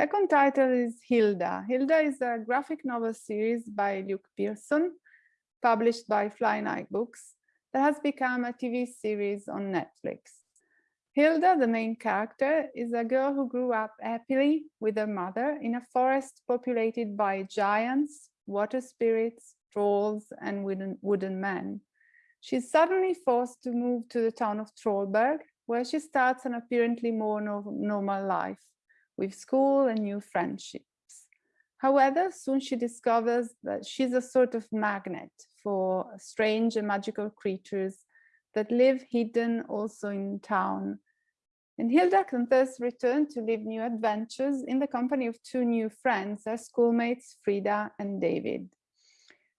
The second title is Hilda. Hilda is a graphic novel series by Luke Pearson, published by Flying Eye Books, that has become a TV series on Netflix. Hilda, the main character, is a girl who grew up happily with her mother in a forest populated by giants, water spirits, trolls, and wooden, wooden men. She's suddenly forced to move to the town of Trollberg, where she starts an apparently more no normal life, with school and new friendships. However, soon she discovers that she's a sort of magnet for strange and magical creatures that live hidden also in town. And Hilda can thus return to live new adventures in the company of two new friends, her schoolmates Frida and David.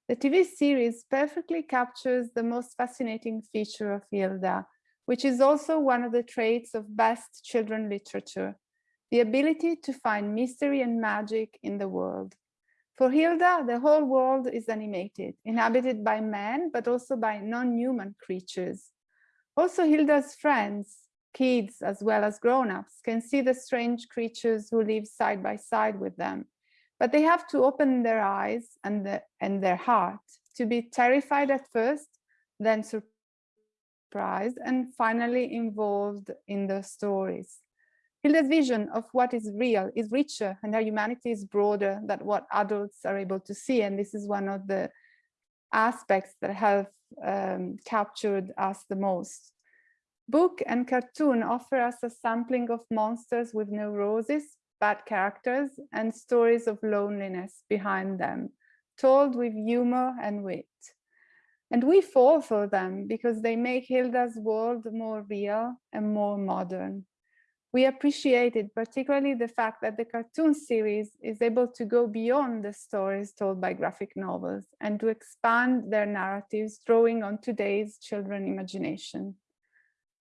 The TV series perfectly captures the most fascinating feature of Hilda, which is also one of the traits of best children literature, the ability to find mystery and magic in the world. For Hilda, the whole world is animated, inhabited by men, but also by non-human creatures. Also, Hilda's friends, kids as well as grown-ups, can see the strange creatures who live side by side with them. But they have to open their eyes and, the, and their heart to be terrified at first, then surprised, and finally involved in the stories. Hilda's vision of what is real is richer and her humanity is broader than what adults are able to see. And this is one of the aspects that have um, captured us the most. Book and cartoon offer us a sampling of monsters with neuroses, bad characters, and stories of loneliness behind them, told with humor and wit. And we fall for them because they make Hilda's world more real and more modern. We appreciated particularly the fact that the cartoon series is able to go beyond the stories told by graphic novels and to expand their narratives drawing on today's children imagination.